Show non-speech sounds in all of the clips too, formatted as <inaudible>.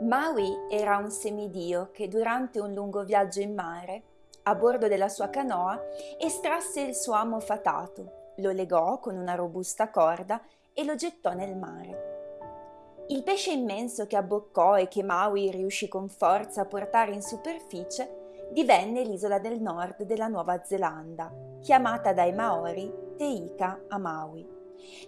Maui era un semidio che durante un lungo viaggio in mare, a bordo della sua canoa, estrasse il suo amo fatato, lo legò con una robusta corda e lo gettò nel mare. Il pesce immenso che abboccò e che Maui riuscì con forza a portare in superficie divenne l'isola del nord della Nuova Zelanda, chiamata dai Maori Teika a Maui.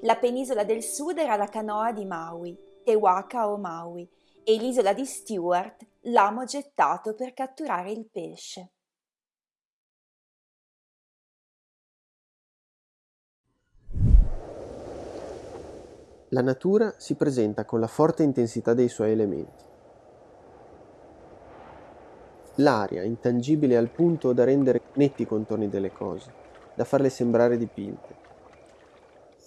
La penisola del sud era la canoa di Maui, Te Waka o Maui, e l'isola di Stewart l'amo gettato per catturare il pesce. La natura si presenta con la forte intensità dei suoi elementi. L'aria, intangibile al punto da rendere netti i contorni delle cose, da farle sembrare dipinte.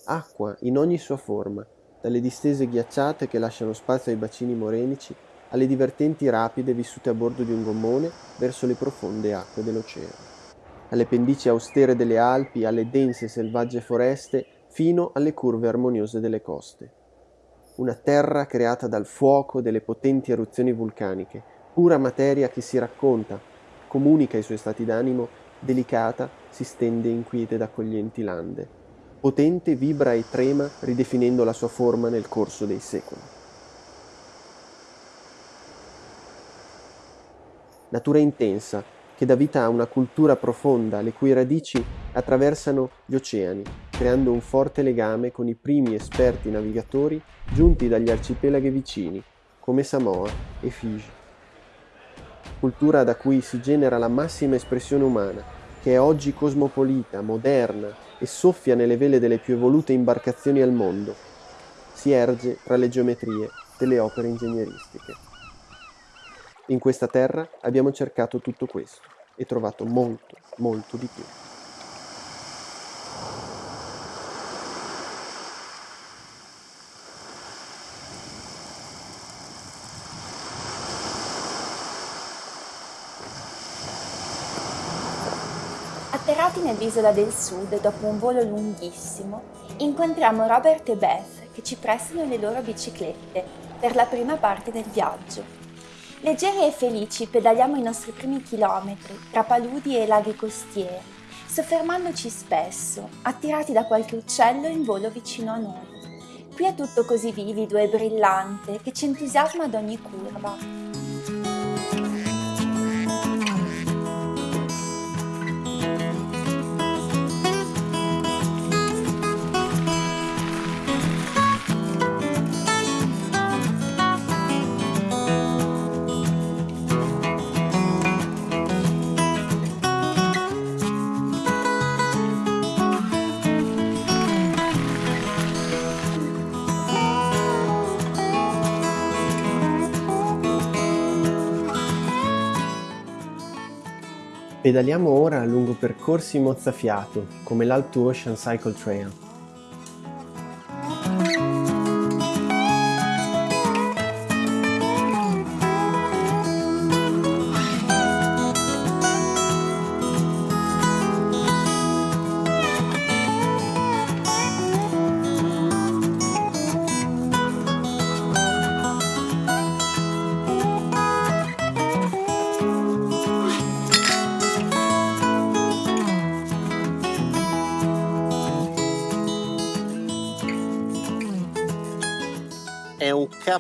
Acqua in ogni sua forma, dalle distese ghiacciate che lasciano spazio ai bacini morenici, alle divertenti rapide vissute a bordo di un gommone verso le profonde acque dell'oceano, alle pendici austere delle Alpi, alle dense selvagge foreste, fino alle curve armoniose delle coste. Una terra creata dal fuoco delle potenti eruzioni vulcaniche, pura materia che si racconta, comunica i suoi stati d'animo, delicata si stende in quiete ed accoglienti lande potente vibra e trema ridefinendo la sua forma nel corso dei secoli. Natura intensa che dà vita a una cultura profonda le cui radici attraversano gli oceani, creando un forte legame con i primi esperti navigatori giunti dagli arcipelaghi vicini, come Samoa e Fiji. Cultura da cui si genera la massima espressione umana, che è oggi cosmopolita, moderna, e soffia nelle vele delle più evolute imbarcazioni al mondo. Si erge tra le geometrie delle opere ingegneristiche. In questa terra abbiamo cercato tutto questo e trovato molto, molto di più. Atterrati nell'isola del sud dopo un volo lunghissimo, incontriamo Robert e Beth che ci prestano le loro biciclette per la prima parte del viaggio. Leggeri e felici pedaliamo i nostri primi chilometri tra paludi e laghi costieri, soffermandoci spesso, attirati da qualche uccello in volo vicino a noi. Qui è tutto così vivido e brillante che ci entusiasma ad ogni curva. Pedaliamo ora lungo percorsi mozzafiato, come l'Alp to Ocean Cycle Trail.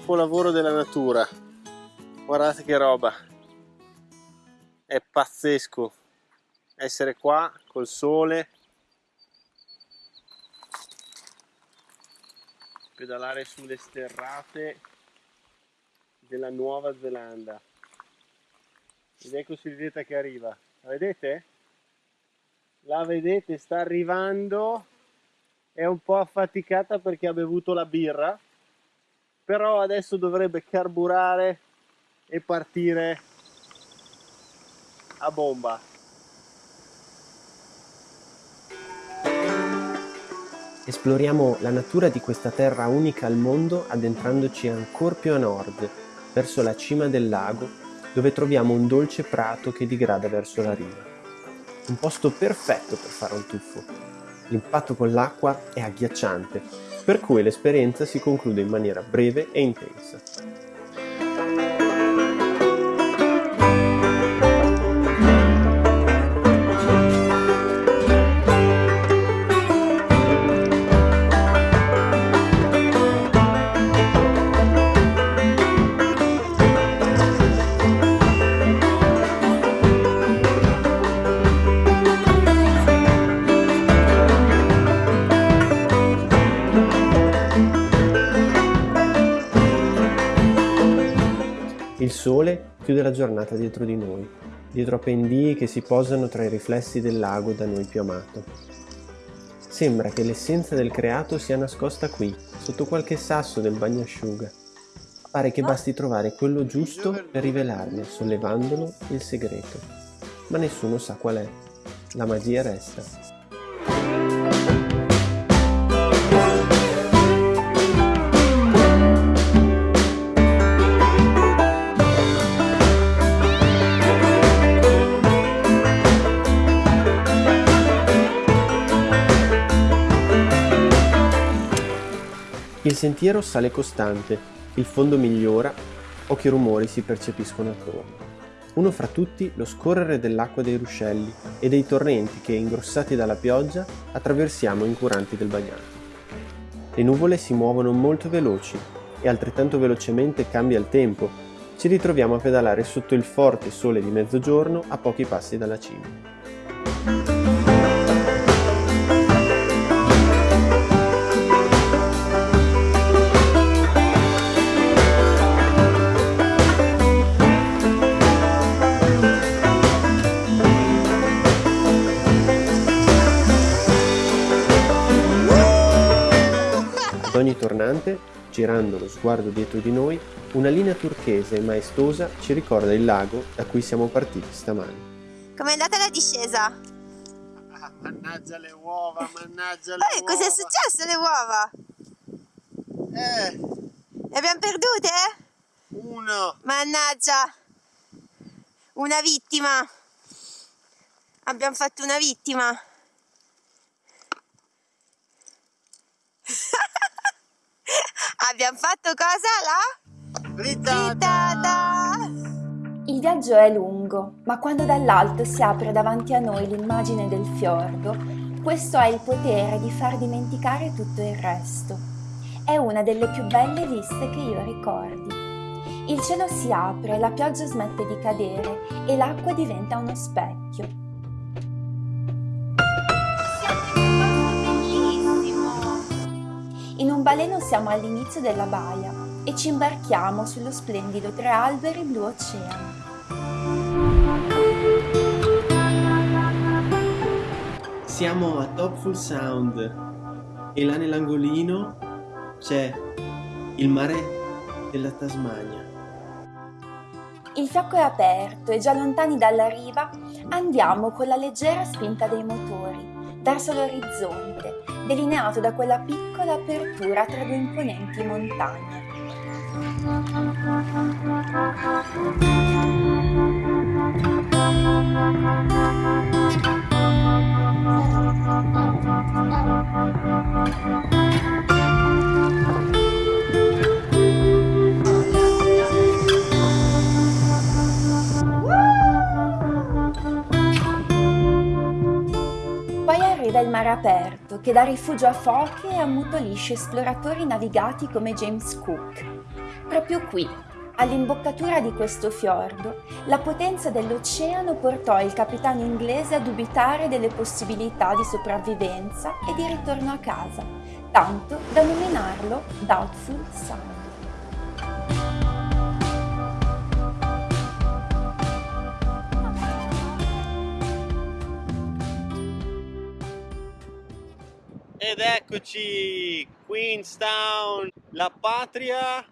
Capolavoro della natura. Guardate che roba. È pazzesco. Essere qua col sole. Pedalare sulle sterrate della Nuova Zelanda. Ed ecco Silvietta che arriva. La vedete? la vedete? Sta arrivando. È un po' affaticata perché ha bevuto la birra però adesso dovrebbe carburare e partire a bomba Esploriamo la natura di questa terra unica al mondo addentrandoci ancora più a nord, verso la cima del lago, dove troviamo un dolce prato che digrada verso la riva. Un posto perfetto per fare un tuffo. L'impatto con l'acqua è agghiacciante per cui l'esperienza si conclude in maniera breve e intensa. Sole chiude la giornata dietro di noi, dietro a pendii che si posano tra i riflessi del lago da noi più amato. Sembra che l'essenza del creato sia nascosta qui, sotto qualche sasso del bagnasciuga. Pare che basti trovare quello giusto per rivelarne, sollevandolo, il segreto. Ma nessuno sa qual è. La magia resta. Sentiero sale costante, il fondo migliora, pochi rumori si percepiscono attorno. Uno fra tutti lo scorrere dell'acqua dei ruscelli e dei torrenti che, ingrossati dalla pioggia, attraversiamo incuranti del bagnato. Le nuvole si muovono molto veloci e altrettanto velocemente cambia il tempo. Ci ritroviamo a pedalare sotto il forte sole di mezzogiorno a pochi passi dalla cima. Ogni tornante, girando lo sguardo dietro di noi, una linea turchese e maestosa ci ricorda il lago da cui siamo partiti stamani. Com'è andata la discesa? Ah, mannaggia le uova, mannaggia le Poi, uova. cos'è successo alle uova? Eh, Le abbiamo perdute? uno. Mannaggia! Una vittima! Abbiamo fatto una vittima! <laughs> <laughs> Abbiamo fatto cosa là? Frittata. Frittata! Il viaggio è lungo, ma quando dall'alto si apre davanti a noi l'immagine del fiordo, questo ha il potere di far dimenticare tutto il resto. È una delle più belle viste che io ricordi. Il cielo si apre, la pioggia smette di cadere e l'acqua diventa uno specchio. In un baleno siamo all'inizio della baia e ci imbarchiamo sullo splendido tre alberi blu oceano. Siamo a Topful Sound e là nell'angolino c'è il mare della Tasmania. Il fiocco è aperto e già lontani dalla riva andiamo con la leggera spinta dei motori verso l'orizzonte, delineato da quella piccola apertura tra due imponenti montagne. Poi arriva il mare aperto che dà rifugio a foche e ammutolisce esploratori navigati come James Cook. Proprio qui, all'imboccatura di questo fiordo, la potenza dell'oceano portò il capitano inglese a dubitare delle possibilità di sopravvivenza e di ritorno a casa, tanto da nominarlo Doubtful Sound. Ed eccoci, Queenstown, la patria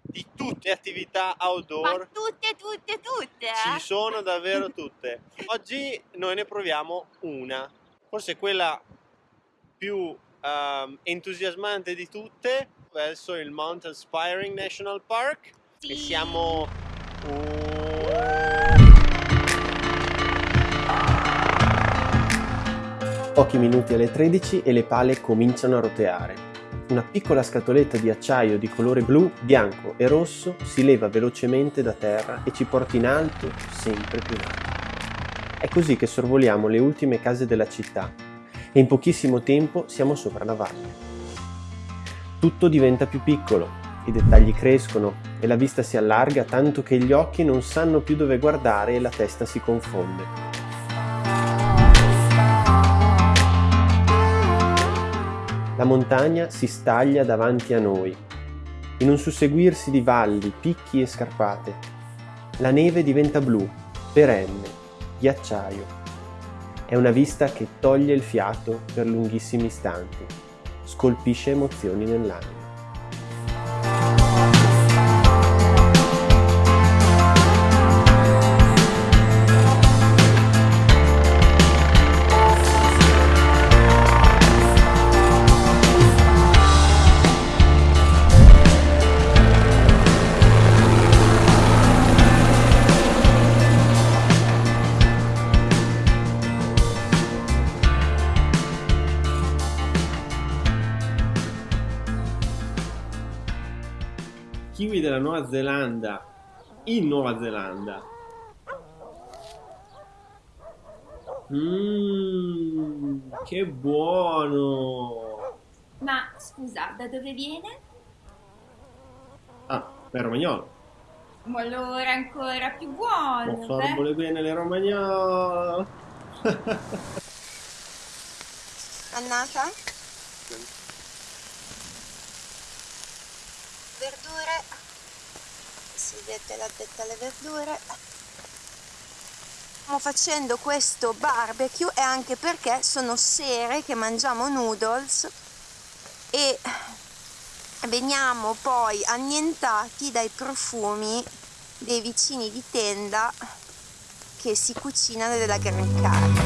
di tutte le attività outdoor. tutte, tutte, tutte! Ci sono davvero <laughs> tutte. Oggi noi ne proviamo una, forse quella più ehm, entusiasmante di tutte, verso il Mount Aspiring National Park. E Sì. siamo... Pochi minuti alle 13 e le pale cominciano a roteare. Una piccola scatoletta di acciaio di colore blu, bianco e rosso si leva velocemente da terra e ci porta in alto, sempre più in alto. È così che sorvoliamo le ultime case della città e in pochissimo tempo siamo sopra la valle. Tutto diventa più piccolo, i dettagli crescono e la vista si allarga tanto che gli occhi non sanno più dove guardare e la testa si confonde. La montagna si staglia davanti a noi in un susseguirsi di valli, picchi e scarpate. La neve diventa blu, perenne, ghiacciaio. È una vista che toglie il fiato per lunghissimi istanti, scolpisce emozioni nell'anima. Nuova Zelanda in Nuova Zelanda. Mmm, che buono! Ma scusa, da dove viene? Ah, per romagnolo. Ma allora ancora più buono. Oh, sorbole bene le romagnolo. <laughs> Annata? Verdure. Si vede la detta alle verdure. Stiamo facendo questo barbecue e anche perché sono sere che mangiamo noodles e veniamo poi annientati dai profumi dei vicini di tenda che si cucinano della gran carne.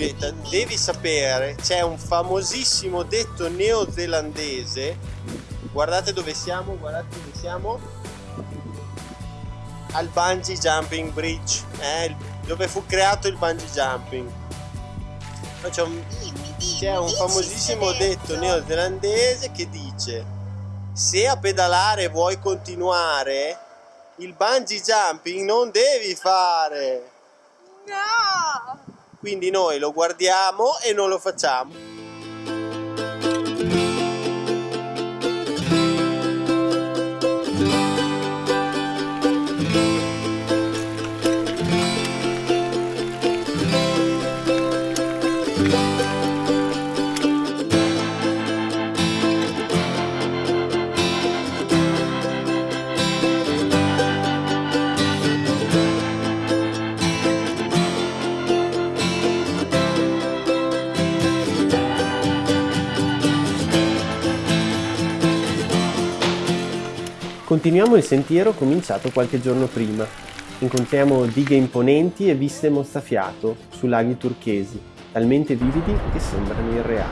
Silvetta, devi sapere, c'è un famosissimo detto neozelandese. Guardate dove siamo, guardate dove siamo. Al bungee jumping bridge, eh, dove fu creato il bungee jumping. C'è un, c'è un famosissimo detto neozelandese che dice: Se a pedalare vuoi continuare, il bungee jumping non devi fare. No! Quindi noi lo guardiamo e non lo facciamo. Continuiamo il sentiero cominciato qualche giorno prima. Incontriamo dighe imponenti e viste mozzafiato su laghi turchesi, talmente vividi che sembrano irreali.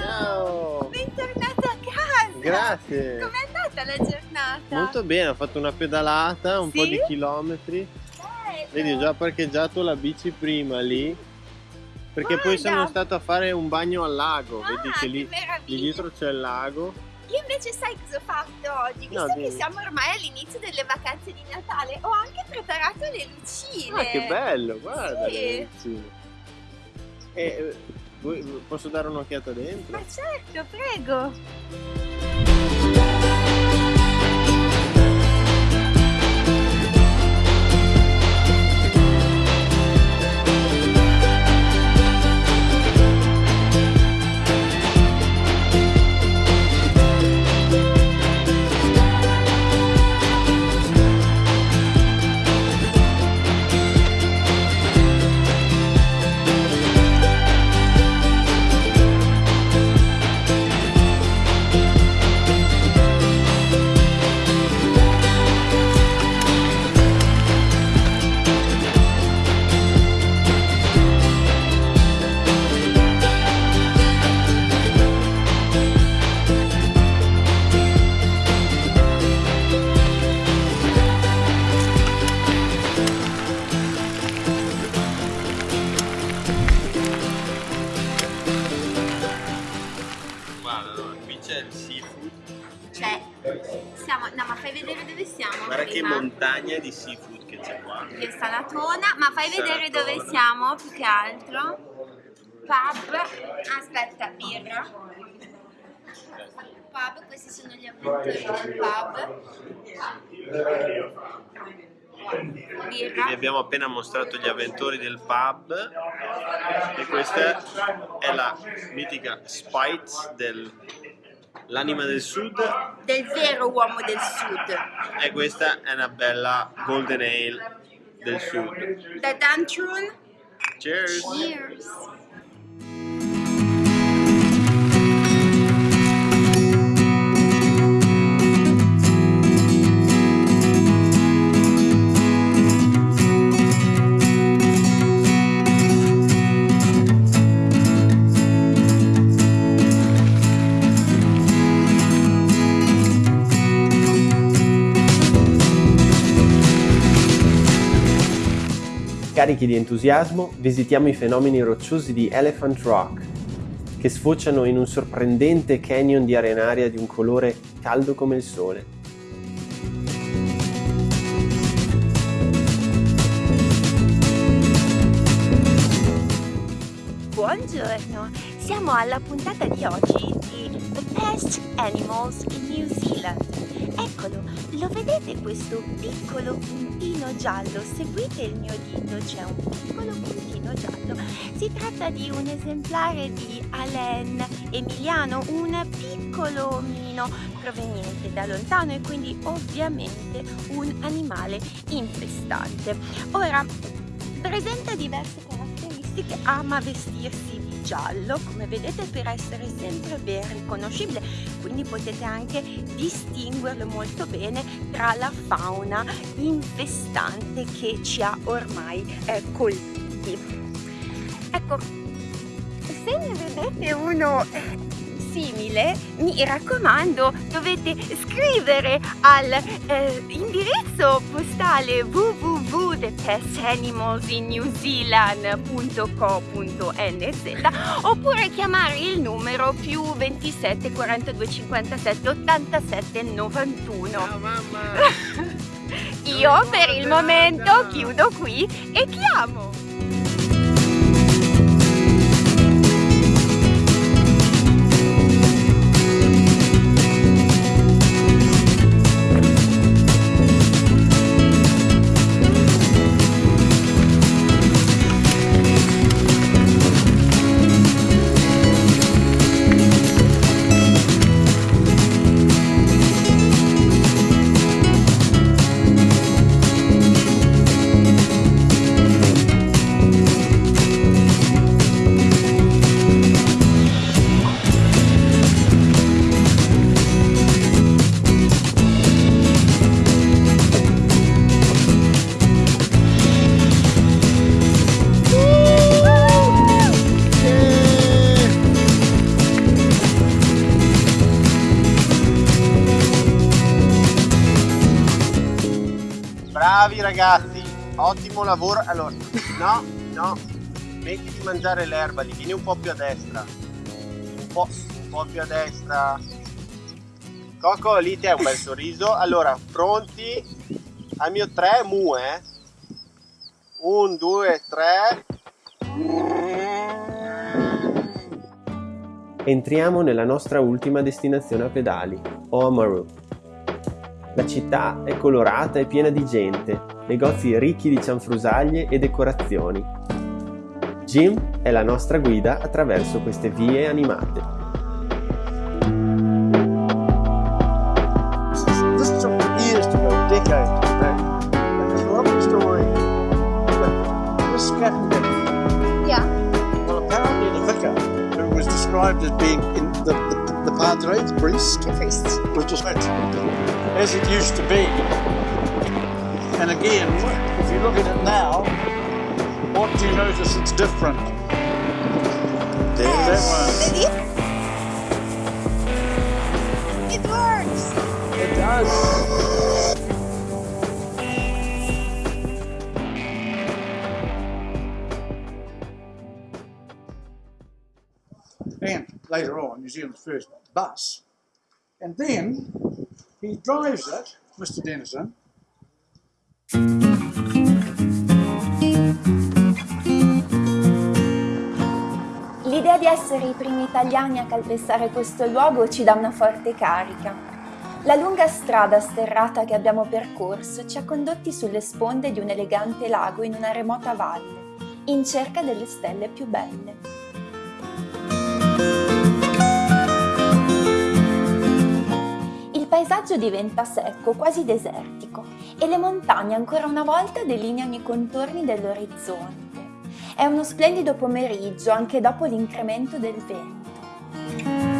Ciao! Bentornato a casa! Grazie! Com'è andata la giornata? Molto bene, ho fatto una pedalata, un Sì? po' di chilometri. Bello. Vedi, ho già parcheggiato la bici prima lì. Perché poi Guarda. sono stato a fare un bagno al lago. Ah, Vedi che lì, lì dietro c'è il lago. Io invece sai cosa ho fatto oggi? Visto No, che siamo ormai all'inizio delle vacanze di Natale, ho anche preparato le lucine. Ah, che bello, guarda Sì. le lucine. E, eh, posso dare un'occhiata dentro? Ma certo, prego. Più che altro. Pub, aspetta, birra. Pub, questi sono gli avventori del pub. Birra. Vi abbiamo appena mostrato gli avventori del pub e questa è la mitica Spites del l'anima del sud Del vero uomo del sud. e questa è una bella golden ale del sud. Da Dantrun. Cheers! Cheers. Carichi di entusiasmo, visitiamo i fenomeni rocciosi di Elephant Rock, che sfociano in un sorprendente canyon di arenaria di un colore caldo come il sole. Buongiorno, siamo alla puntata di oggi di The Best Animals in New Zealand. Eccolo, lo vedete questo piccolo puntino giallo? Seguite il mio dito, c'è un piccolo puntino giallo. Si tratta di un esemplare di Alain Emiliano, un piccolo omino proveniente da lontano e quindi ovviamente un animale infestante. Ora, presenta diverse caratteristiche, ama vestirsi di giallo, come vedete per essere sempre ben riconoscibile, quindi potete anche distinguerlo molto bene tra la fauna infestante che ci ha ormai eh, colpiti. Ecco, se ne vedete uno eh, simile, mi raccomando, dovete scrivere al eh, indirizzo postale www.thepetanimalsinnewzealand.co.nz oppure chiamare il numero più 27 42 57 87 91. Ciao mamma! <laughs> Io per il momento chiudo qui e chiamo. Ragazzi, ottimo lavoro. Allora, no, no, metti di mangiare l'erba, li vieni un po' più a destra. Un po', un po' più a destra. Coco, lì ti hai un bel sorriso. Allora, pronti? Al mio 3, mu, eh? Un, due, tre. Entriamo nella nostra ultima destinazione a pedali, Oamaru. La città è colorata e piena di gente, negozi ricchi di cianfrusaglie e decorazioni. Jim è la nostra guida attraverso queste vie animate. This took years to go, decades to go. And there's a lovely story. But this captain, Yeah. well, apparently the vicar, who was described as being in the, the, the padre, the priest, The priest. just went as it used to be. And again, if you look at it now, what do you notice it's different? That one. It works! It does. and later on New Zealand's first bus. And then he drives it, Mr. Dennison, L'idea di essere i primi italiani a calpestare questo luogo ci dà una forte carica. La lunga strada sterrata che abbiamo percorso ci ha condotti sulle sponde di un elegante lago in una remota valle, in cerca delle stelle più belle. Paesaggio diventa secco, quasi desertico, e le montagne ancora una volta delineano i contorni dell'orizzonte. È uno splendido pomeriggio anche dopo l'incremento del vento.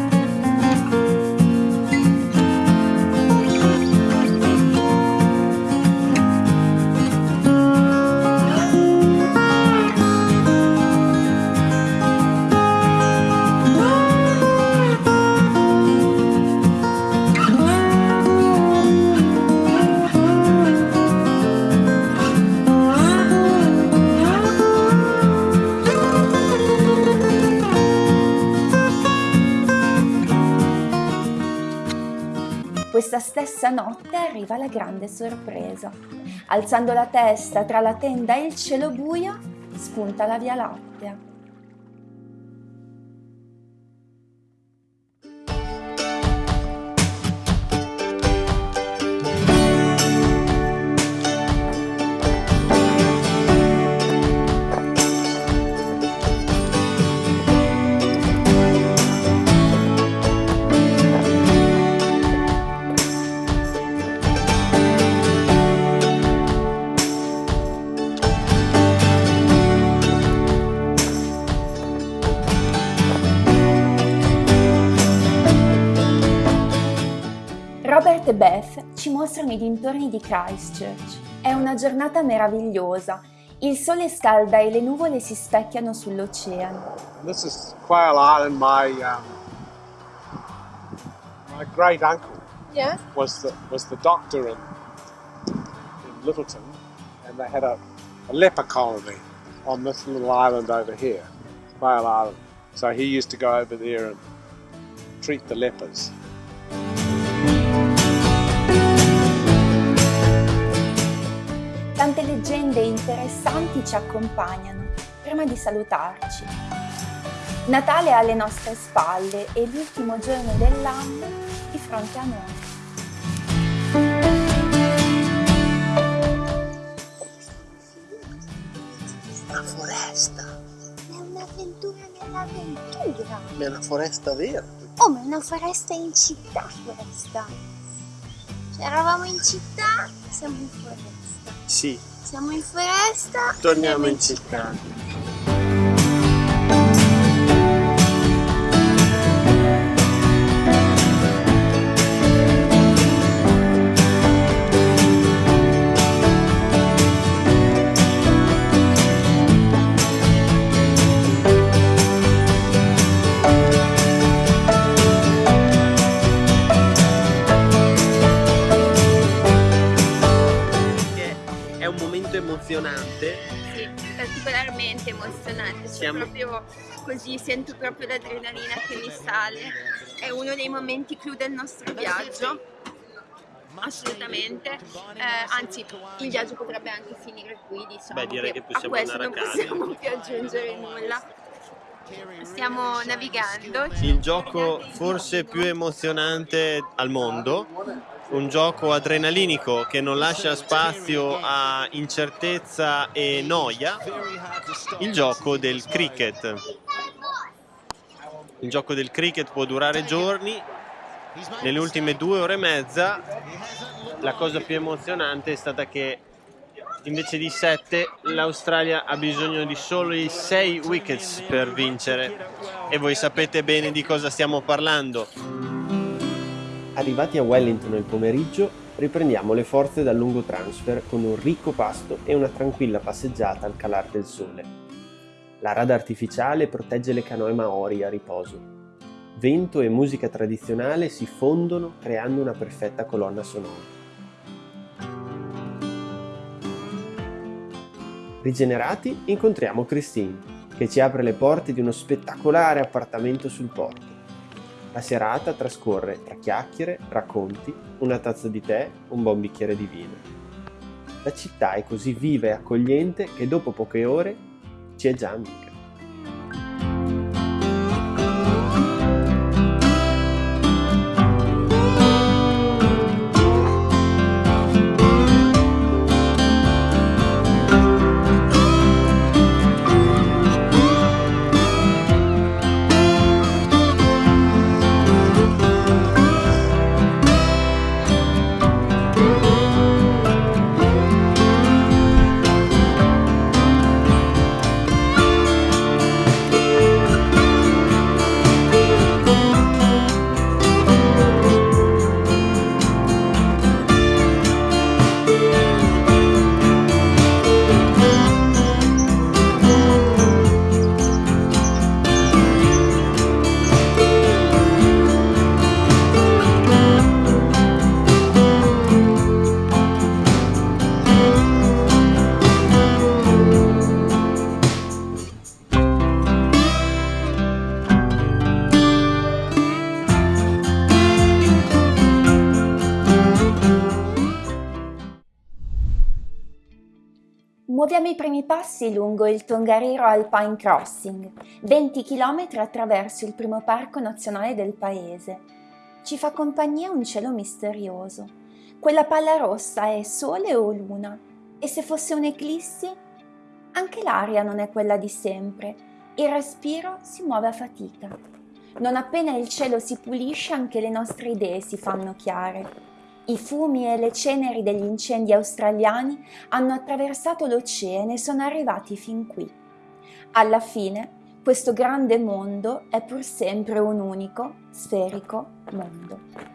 Stessa notte arriva la grande sorpresa. Alzando la testa tra la tenda e il cielo buio, spunta la Via Lattea. Ci mostrano i dintorni di Christchurch. È una giornata meravigliosa. Il sole scalda e le nuvole si specchiano sull'oceano. This is Quail Island. My um, my great uncle Yeah. was the was the doctor in, in Littleton, and they had a, a leper colony on this little island over here, Quail Island. So he used to go over there and treat the lepers. Tante leggende interessanti ci accompagnano prima di salutarci. Natale è alle nostre spalle e l'ultimo giorno dell'anno di fronte a noi. Una foresta, È un'avventura nell'avventura. ma è una foresta vera. Oh, ma è una foresta in città questa. Cioè, eravamo in città, siamo in foresta. Sì, Siamo in foresta. torniamo in città. emozionante. Sale. È uno dei momenti clou del nostro viaggio. Assolutamente, Eh, anzi il viaggio potrebbe anche finire qui, diciamo Beh, direi che possiamo a questo andare a non casa. possiamo più aggiungere nulla. Stiamo navigando. Il gioco forse più emozionante al mondo, un gioco adrenalinico che non lascia spazio a incertezza e noia, il gioco del cricket. Il gioco del cricket può durare giorni, nelle ultime due ore e mezza la cosa più emozionante è stata che invece di 7 l'Australia ha bisogno di soli 6 wickets per vincere. E voi sapete bene di cosa stiamo parlando. Arrivati a Wellington nel pomeriggio, riprendiamo le forze dal lungo transfer con un ricco pasto e una tranquilla passeggiata al calar del sole. La rada artificiale protegge le canoe maori a riposo. Vento e musica tradizionale si fondono creando una perfetta colonna sonora. Rigenerati, incontriamo Christine, che ci apre le porte di uno spettacolare appartamento sul porto. La serata trascorre tra chiacchiere, racconti, una tazza di tè, un buon bicchiere di vino. La città è così viva e accogliente che dopo poche ore ci è passi lungo il Tongariro Alpine Crossing, 20 km attraverso il primo parco nazionale del paese. Ci fa compagnia un cielo misterioso. Quella palla rossa è sole o luna? E se fosse un'eclissi? Anche l'aria non è quella di sempre. Il respiro si muove a fatica. Non appena il cielo si pulisce anche le nostre idee si fanno chiare. I fumi e le ceneri degli incendi australiani hanno attraversato l'oceano e sono arrivati fin qui. Alla fine, questo grande mondo è pur sempre un unico, sferico mondo.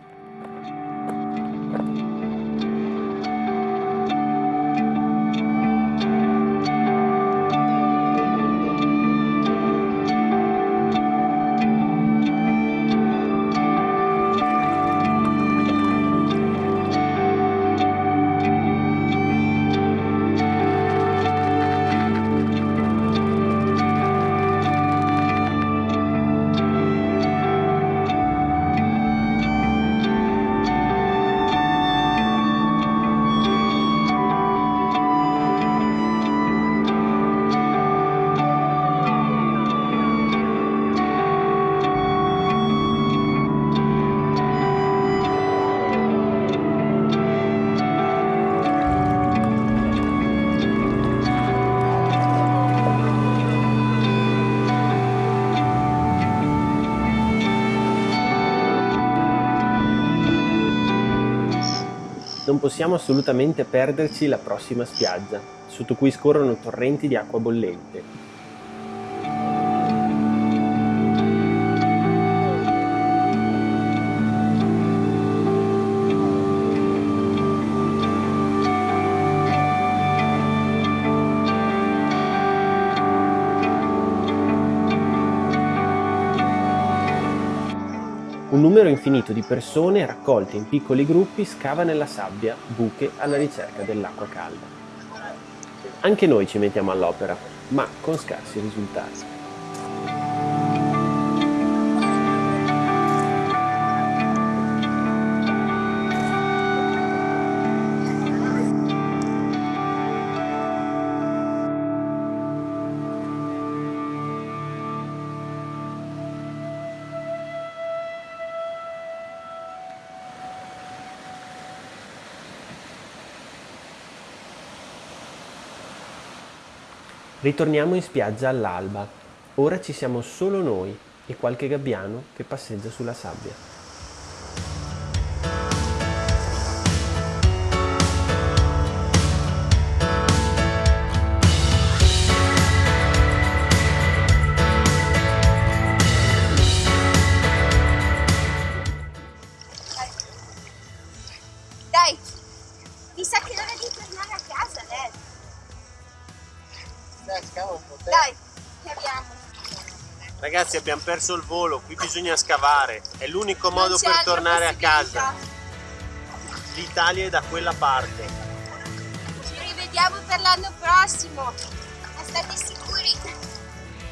Non possiamo assolutamente perderci la prossima spiaggia, sotto cui scorrono torrenti di acqua bollente. Infinito di persone raccolte in piccoli gruppi scava nella sabbia buche alla ricerca dell'acqua calda. Anche noi ci mettiamo all'opera, ma con scarsi risultati. Ritorniamo in spiaggia all'alba. Ora ci siamo solo noi e qualche gabbiano che passeggia sulla sabbia. Ragazzi abbiamo perso il volo, qui bisogna scavare, è l'unico modo per tornare a casa. L'Italia è da quella parte. Ci rivediamo per l'anno prossimo. State sicuri?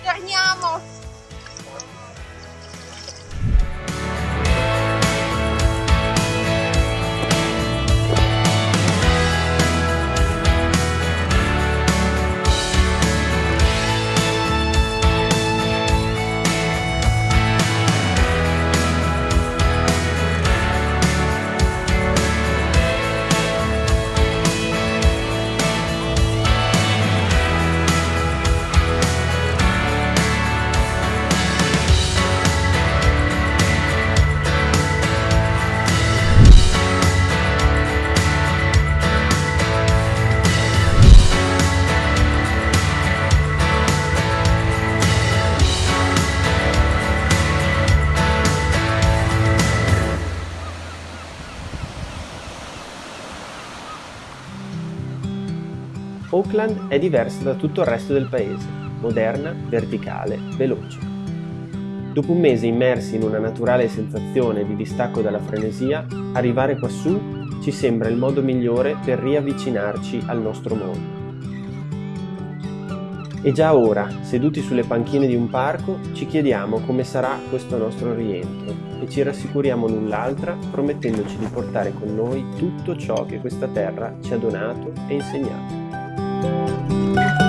Torniamo. Auckland è diversa da tutto il resto del paese, moderna, verticale, veloce. Dopo un mese immersi in una naturale sensazione di distacco dalla frenesia, arrivare quassù ci sembra il modo migliore per riavvicinarci al nostro mondo. E già ora, seduti sulle panchine di un parco, ci chiediamo come sarà questo nostro rientro e ci rassicuriamo l'un l'altra promettendoci di portare con noi tutto ciò che questa terra ci ha donato e insegnato. Música